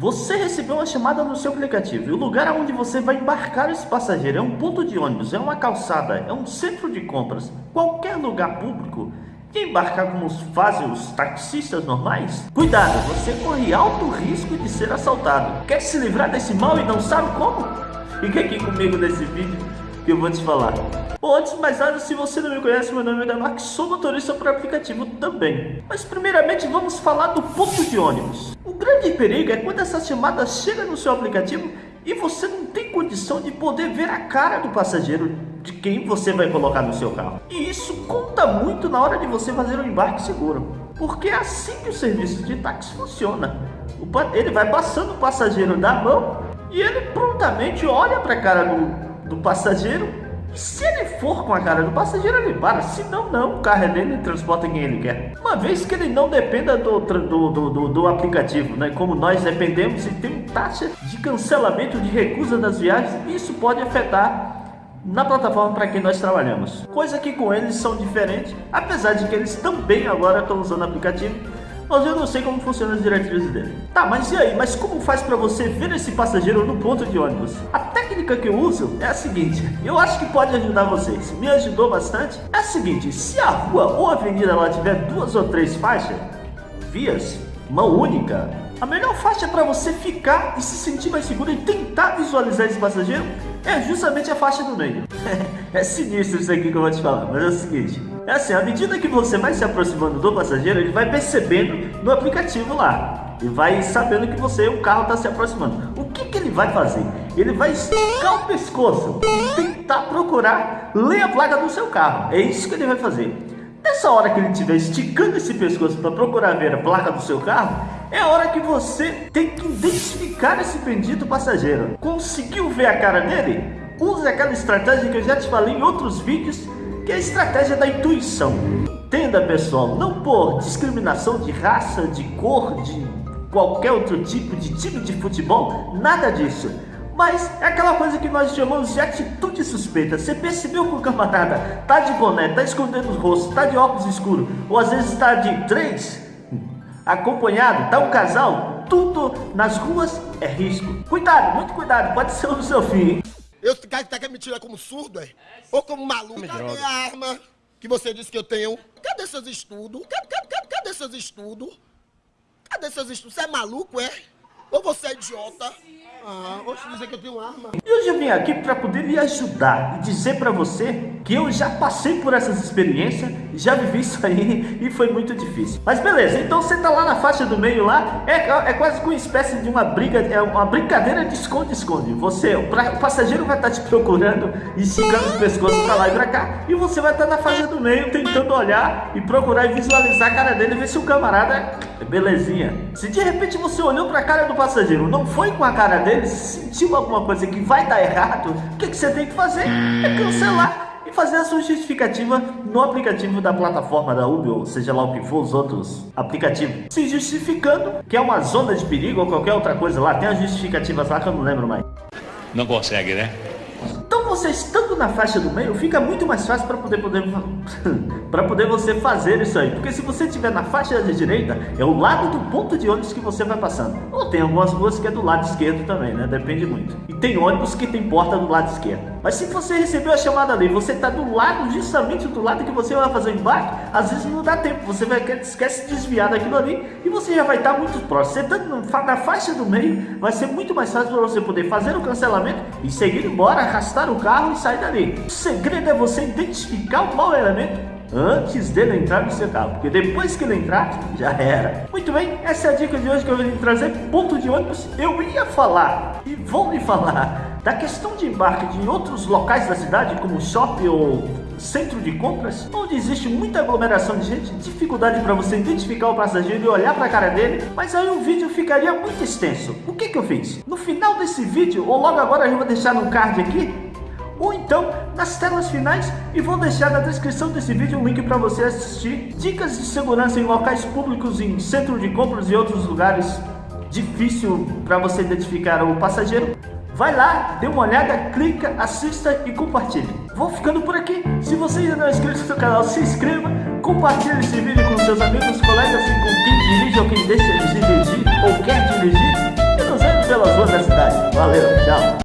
Você recebeu uma chamada no seu aplicativo e o lugar onde você vai embarcar esse passageiro é um ponto de ônibus, é uma calçada, é um centro de compras, qualquer lugar público. E embarcar como fazem os taxistas normais? Cuidado, você corre alto risco de ser assaltado. Quer se livrar desse mal e não sabe como? Fique aqui comigo nesse vídeo que eu vou te falar. Bom, antes de mais nada, se você não me conhece, meu nome é Damark, sou motorista por aplicativo também. Mas primeiramente vamos falar do ponto de ônibus. O grande perigo é quando essa chamada chega no seu aplicativo e você não tem condição de poder ver a cara do passageiro de quem você vai colocar no seu carro. E isso conta muito na hora de você fazer um embarque seguro. Porque é assim que o serviço de táxi funciona. Ele vai passando o passageiro da mão e ele prontamente olha para a cara do, do passageiro se ele for com a cara do passageiro, ele para. Se não, não. O carro é dele e transporta quem ele quer. Uma vez que ele não dependa do, do, do, do, aplicativo, né? Como nós dependemos e tem taxa de cancelamento de recusa das viagens, isso pode afetar na plataforma para quem nós trabalhamos. Coisa que com eles são diferentes, apesar de que eles também agora estão usando o aplicativo mas eu não sei como funciona as diretrizes dele. Tá, mas e aí? Mas como faz para você ver esse passageiro no ponto de ônibus? A técnica que eu uso é a seguinte, eu acho que pode ajudar vocês, me ajudou bastante. É a seguinte, se a rua ou a avenida lá tiver duas ou três faixas, vias, mão única, a melhor faixa para você ficar e se sentir mais seguro e tentar visualizar esse passageiro é justamente a faixa do meio. é sinistro isso aqui que eu vou te falar, mas é o seguinte, é assim, à medida que você vai se aproximando do passageiro, ele vai percebendo no aplicativo lá. E vai sabendo que você, o carro está se aproximando. O que, que ele vai fazer? Ele vai esticar o pescoço e tentar procurar ler a placa do seu carro. É isso que ele vai fazer. Nessa hora que ele estiver esticando esse pescoço para procurar ver a placa do seu carro, é a hora que você tem que identificar esse bendito passageiro. Conseguiu ver a cara dele? Use aquela estratégia que eu já te falei em outros vídeos que é a estratégia da intuição. Entenda, pessoal, não por discriminação de raça, de cor, de qualquer outro tipo de time de futebol, nada disso. Mas é aquela coisa que nós chamamos de atitude suspeita. Você percebeu que o camarada tá de boné, tá escondendo o rosto, tá de óculos escuros, ou às vezes está de três, acompanhado, tá um casal, tudo nas ruas é risco. Cuidado, muito cuidado, pode ser o seu fim. Eu tá, tá querendo me tirar como surdo, é? Ou como maluco? Cadê a arma que você disse que eu tenho? Cadê seus estudos? Cadê, cadê, cadê seus estudos? Cadê seus estudos? Você é maluco, é? Ou você é idiota? Ah, te dizer que eu tenho arma. E hoje eu vim aqui para poder lhe ajudar e dizer para você que eu já passei por essas experiências, já vivi isso aí e foi muito difícil. Mas beleza, então você tá lá na faixa do meio lá, é, é quase como uma espécie de uma briga, é uma brincadeira de esconde-esconde. Você, o, pra, o, passageiro vai estar tá te procurando, esticando os pescoços para lá e para cá, e você vai estar tá na faixa do meio tentando olhar e procurar e visualizar a cara dele, ver se o camarada é belezinha. Se de repente você olhou para a cara do passageiro, não foi com a cara dele, sentiu alguma coisa que vai dar errado, o que, que você tem que fazer? É cancelar e fazer a sua justificativa no aplicativo da plataforma da Uber, ou seja lá o que for os outros aplicativos. Se justificando que é uma zona de perigo ou qualquer outra coisa lá, tem as justificativas lá que eu não lembro mais. Não consegue, né? Então você estando na faixa do meio, fica muito mais fácil para poder, poder, poder você fazer isso aí. Porque se você estiver na faixa da direita, é o lado do ponto de ônibus que você vai passando. Ou tem algumas ruas que é do lado esquerdo também, né? Depende muito. E tem ônibus que tem porta do lado esquerdo. Mas se você recebeu a chamada ali, você está do lado, justamente do lado que você vai fazer o embarque, às vezes não dá tempo. Você vai esquece de desviar daquilo ali e você já vai estar muito próximo. Você estando na faixa do meio, vai ser muito mais fácil para você poder fazer o cancelamento e seguir embora, arrastar o carro e sair dali. O segredo é você identificar o mau elemento antes dele entrar no seu carro, porque depois que ele entrar, já era. Muito bem, essa é a dica de hoje que eu vim trazer, ponto de ônibus. Eu ia falar, e vou lhe falar, da questão de embarque de outros locais da cidade, como shopping ou centro de compras, onde existe muita aglomeração de gente, dificuldade para você identificar o passageiro e olhar para a cara dele, mas aí o vídeo ficaria muito extenso. O que que eu fiz? No final desse vídeo, ou logo agora eu vou deixar no card aqui, então nas telas finais e vou deixar na descrição desse vídeo um link para você assistir dicas de segurança em locais públicos, em centro de compras e outros lugares difícil para você identificar o passageiro. Vai lá, dê uma olhada, clica, assista e compartilhe. Vou ficando por aqui. Se você ainda não é inscrito no canal, se inscreva, compartilhe esse vídeo com seus amigos, colegas e com quem dirige ou quem deixa de dirigir ou quer dirigir ruas da cidade. Valeu, tchau.